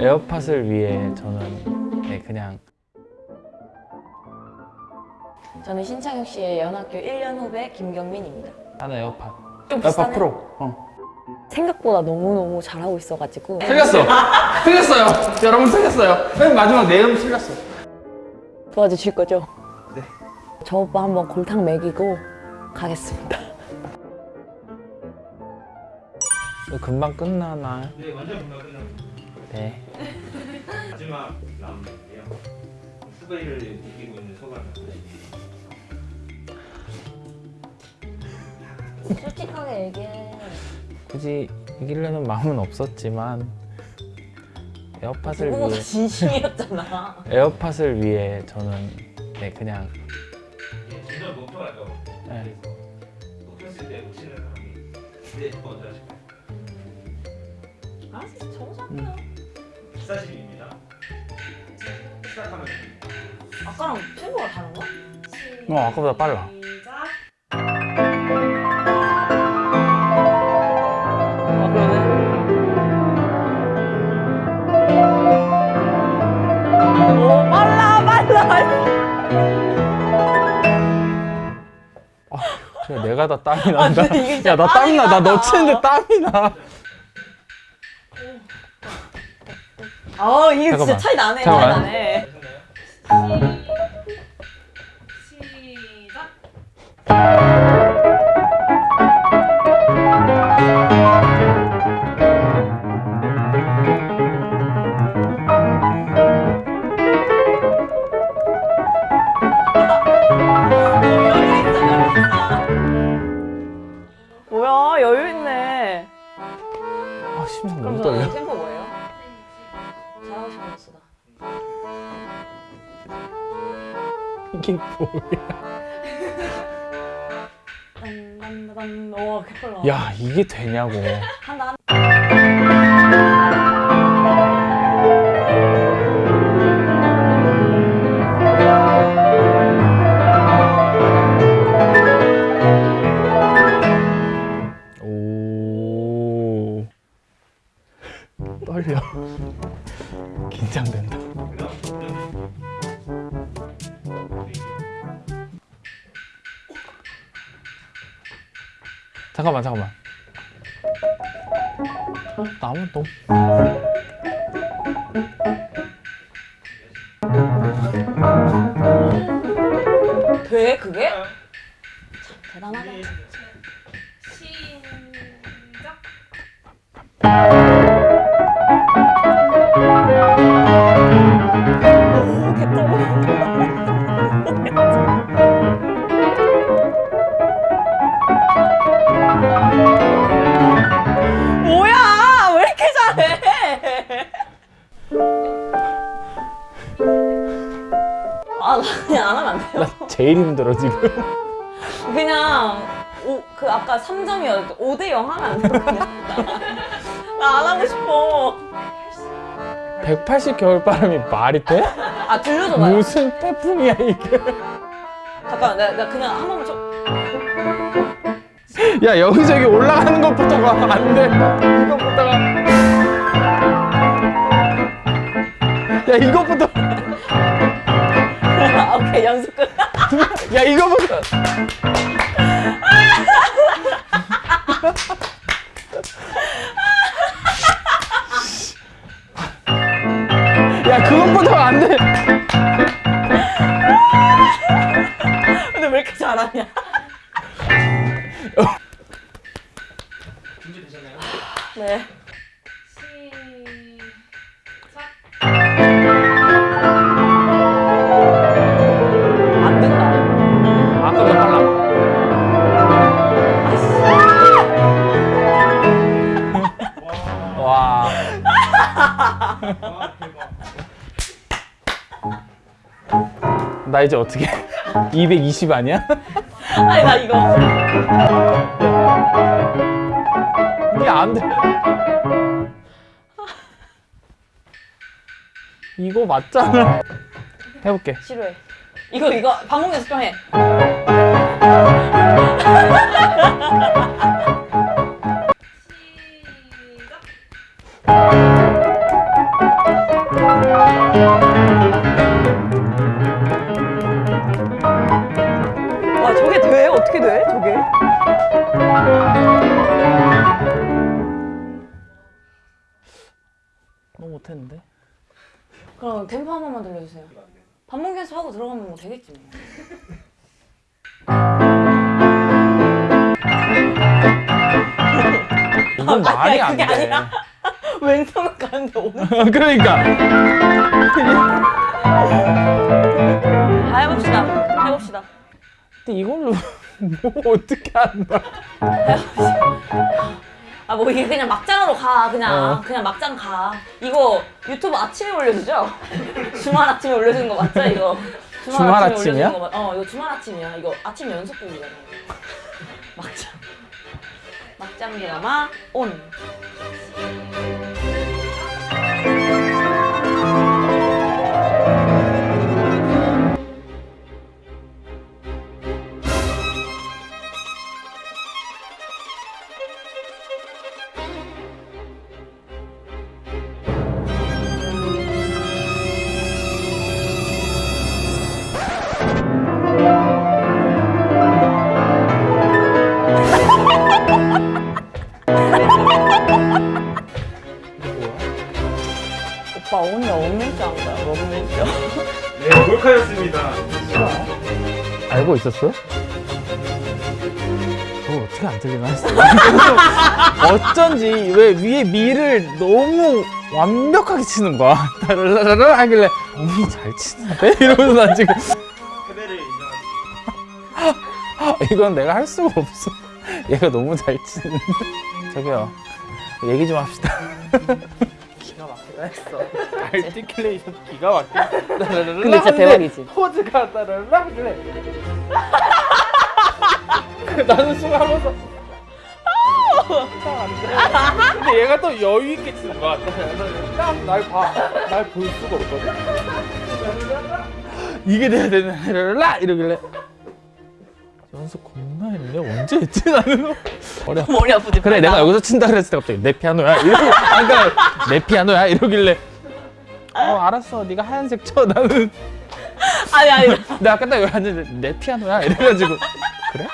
에어팟을 위해 저는 네, 그냥 저는 신창혁 씨의 연학교 1년 후배 김경민입니다. 하나 에어팟 좀 에어팟? 프로 어. 생각보다 너무너무 잘하고 있어가지고 틀렸어 틀렸어요 여러분 틀렸어요 맨 마지막 내음 틀렸어 도와주실 거죠? 네. 저 오빠 한번 골탕 먹이고 가겠습니다. 금방 끝나나 네, 완전 금방 끝납니다. 네 마지막 라운드인데요. 후배를 이기고 있는 소감이 어떠신지? 솔직하게 얘기해. 굳이 이기려는 마음은 없었지만 에어팟을 위해 진심이었잖아. 에어팟을 위해 저는 네 그냥 네. 그래서 목표했을 때 놓치는 사람이 네, 먼저 하실까요? 알았어, 정상이야. 기사실입니다. 시작하면 됩니다. 아까랑 템포가 다른가? 어 아까보다 빨라 그래 내가 다 땀이 난다 이게 진짜 야나 땀이 나나 땀이 너 나다. 치는데 땀이 나 아, 이게 잠깐만. 진짜 차이 나네, 잠깐만. 차이 나네. 시작. 잘하고 싶었어. 이게 뭐야. 와, 개빨라. 야 이게 되냐고 나무 너무 돼, 그게? 참, 대단하다. 그냥 안 하면 안 돼요? 나 제일 힘들어 지금. 그냥 오, 그 아까 3점이었는데 5대 0 하면 안 돼요? 나 안 하고 싶어. 180 겨울바람이 말이 돼? 아 들려줘봐요. 무슨 태풍이야 이게? 잠깐만 내가, 내가 그냥 한 번만 좀 야 여기저기 올라가는 것부터가 안돼. 이것부터가 야 이것부터 오케이 연습 끝. 야 이거부터. 야 그것부터가 안돼. 근데 왜 이렇게 잘하냐 나 이제 어떻게 220 아니야? 아니 나 이거 이게 안 돼. 이거 맞잖아. 해볼게. 싫어해 이거 이거 방송 연습 좀해 시작. 못했는데? 그럼 템포 한 번만 들려주세요. 반복 연습하고 들어가면 뭐 되겠지 뭐. 이건 말이 안 그게 돼. 아니라 왼손은 가는데 오늘 그러니까. 아, 해봅시다. 해봅시다. 근데 이걸로 뭐 어떻게 한다. 아 뭐 이게 그냥 막장으로 가 그냥 어. 그냥 막장 가 이거 유튜브 아침에 올려주죠? 주말 아침에 올려주는 거 맞죠 이거? 주말 아침에 아침이야? 올려주는 거 맞- 어 이거 주말 아침이야 이거 아침 연속극이잖아. 막장 막장 드라마 온 네, 몰카였습니다. 알고 있었어? 저거 어떻게 안 들리나 했어. 어쩐지 왜 위에 미를 너무 완벽하게 치는 거야. 따르르르 하길래 어머니 잘 치는데? 이러면서 난 지금 패배를 인정하지. 이건 내가 할 수가 없어. 얘가 너무 잘 치는데. 저기요. 얘기 좀 합시다. 기가 막히다 했어. 알티클레이션 기가 막히다. 근데 진짜 대박이지. 포즈가 따라라 하길래. 나는 순간하면서 안 돼. 근데 얘가 또 여유 있게 치는 거야. 딱날 봐. 날 볼 수가 없거든. 이게 돼야 되는 라 이러길래 연습 겁나 했네. 언제 했지 나는? 어려. 머리 아프지 그래 내가 여기서 친다 그랬을 때 갑자기 내 피아노야 이러고 아까 내 피아노야 이러길래 어 알았어 네가 하얀색 쳐 나는 아니 아니 내가 아까 딱 여기 앉았는데 내 피아노야 이래가지고 그래?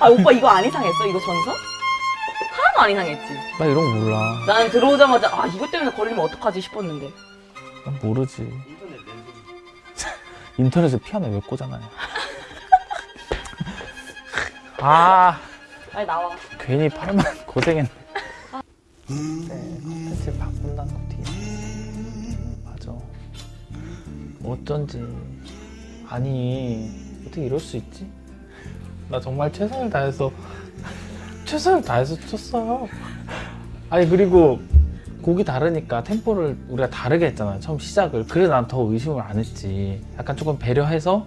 아 오빠 이거 안 이상했어? 이거 전서? 하나도 안 이상했지 나 이런 거 몰라 나는 들어오자마자 아 이것 때문에 걸리면 어떡하지 싶었는데 난 모르지 인터넷. 인터넷에 피아노 왜 꽂아놔요 아. 빨리 나와. 괜히 팔만 고생했네. 네 컨텐츠를 바꾼다는 거 뒤에 맞아. 어쩐지 아니 어떻게 이럴 수 있지? 나 정말 최선을 다해서 최선을 다해서 쳤어요. 아니 그리고 곡이 다르니까 템포를 우리가 다르게 했잖아요 처음 시작을. 그래서 난 더 의심을 안 했지. 약간 조금 배려해서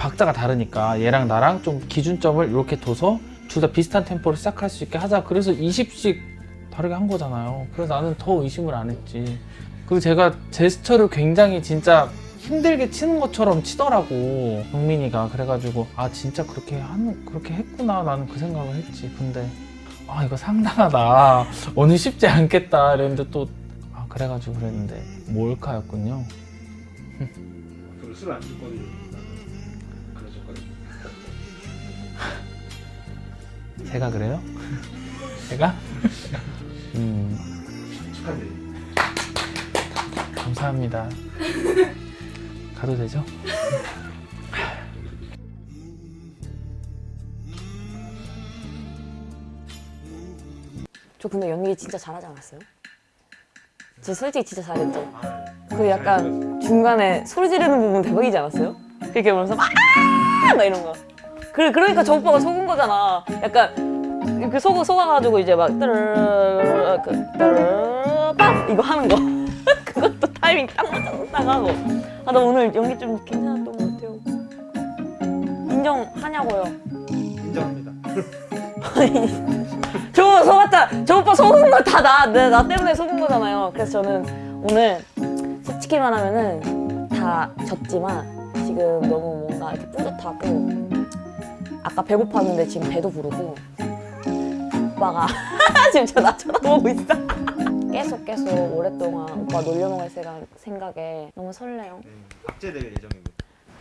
박자가 다르니까 얘랑 나랑 좀 기준점을 이렇게 둬서 둘 다 비슷한 템포로 시작할 수 있게 하자. 그래서 20씩 다르게 한 거잖아요. 그래서 나는 더 의심을 안 했지. 그리고 제가 제스처를 굉장히 진짜 힘들게 치는 것처럼 치더라고 경민이가. 그래가지고 아 진짜 그렇게 하는 그렇게 했구나 나는 그 생각을 했지. 근데 아 이거 상당하다. 오늘 쉽지 않겠다. 이랬는데 또 아 그래가지고 그랬는데 몰카였군요. 술안. 그러셨거든요. 제가 그래요? 제가? 음. 감사합니다 가도 되죠? 저 근데 연기 진짜 잘하지 않았어요? 저 솔직히 진짜 잘했죠? 그 약간 중간에 소리 지르는 부분 대박이지 않았어요? 이렇게 보면서 막, 아! 막 이런 거. 그래, 그러니까 저 오빠가 속은 거잖아. 약간 이렇게 속, 속아가지고 이제 막 뜨르르, 그, 뜨르르, 빵! 이거 하는 거. 그것도 타이밍 딱딱 하고. 아, 나 오늘 연기 좀 괜찮았던 것 같아요. 인정하냐고요. 인정합니다. 저 속았다. 저 오빠 속은 거 다 나, 나, 나 때문에 속은 거잖아요. 그래서 저는 오늘 솔직히 말하면은 다 졌지만 지금 너무 뭔가 이렇게 뿌듯하고 아까 배고팠는데 지금 배도 부르고 오빠가 지금 저나 쳐다보고 있어. 계속 계속 오랫동안 오빠 놀려먹을 생각, 생각에 너무 설레요. 네, 박제될 예정입니다.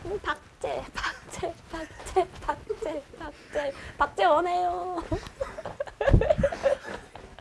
음, 박제, 박제, 박제, 박제, 박제, 박제 원해요.